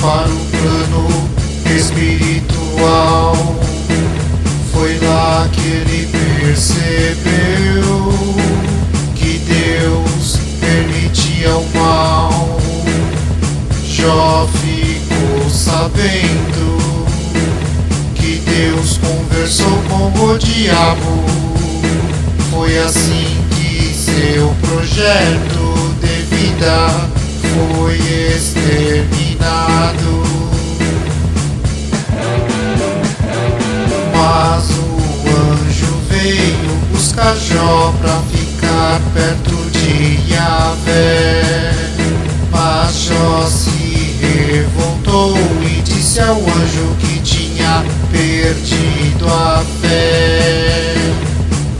para o plano espiritual. Foi lá que ele percebeu que Deus permitia o mal. Jó ficou sabendo que Deus conversou com o diabo. Foi assim que seu projeto de vida foi exterminado. Mas o anjo veio buscar Jó pra ficar perto de Yahvé. Mas Jó se revoltou e disse ao anjo que tinha perdido a fé.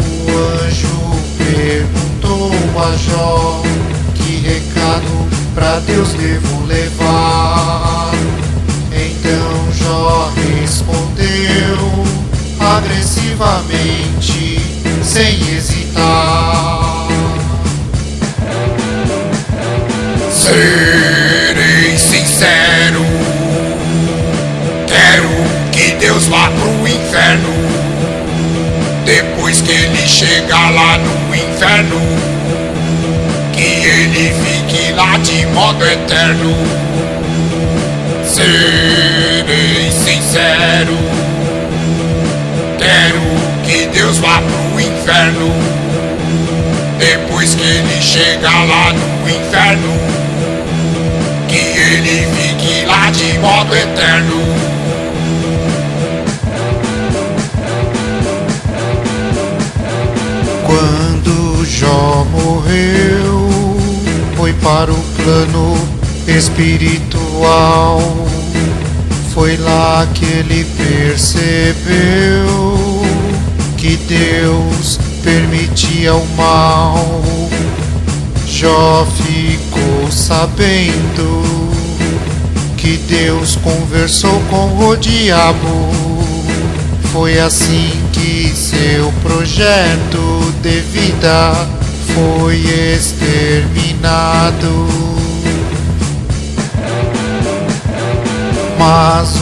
O anjo perguntou a Jó que recado pra Deus devo levar. Agressivamente, sem hesitar. Serei sincero, quero que Deus vá pro inferno. Depois que ele chegar lá no inferno, que ele fique lá de modo eterno. Serei Deus vá pro inferno. Depois que ele chegar lá no inferno, que ele fique lá de modo eterno. Quando Jó morreu, foi para o plano espiritual. Foi lá que ele percebeu Deus permitia o mal. Jó ficou sabendo que Deus conversou com o diabo. Foi assim que seu projeto de vida foi exterminado. Mas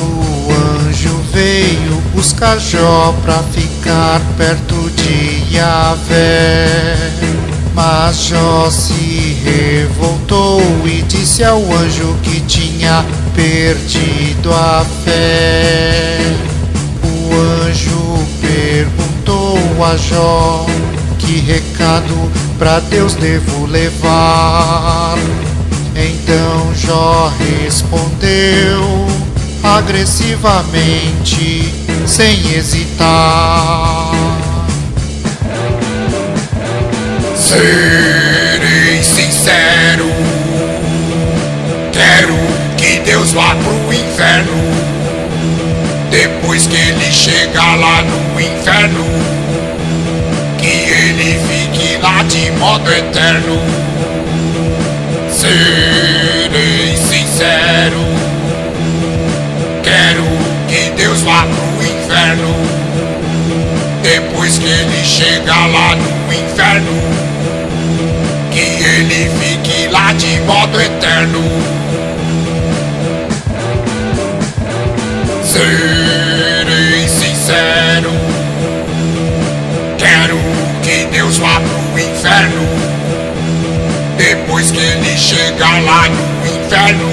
veio buscar Jó pra ficar perto de Yahvé. Mas Jó se revoltou e disse ao anjo que tinha perdido a fé. O anjo perguntou a Jó que recado pra Deus devo levar. Então Jó respondeu agressivamente, sem hesitar. Serei sincero, quero que Deus vá pro inferno. Depois que ele chegar lá no inferno, que ele fique lá de modo eterno. Serei ele chegar lá no inferno, que ele fique lá de modo eterno. Serei sincero, quero que Deus vá pro inferno. Depois que ele chegar lá no inferno,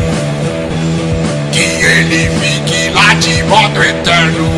que ele fique lá de modo eterno.